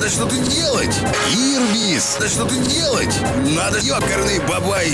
Да что ты делать! Ирбис! Да что ты делать! Надо, ёкарный бабай!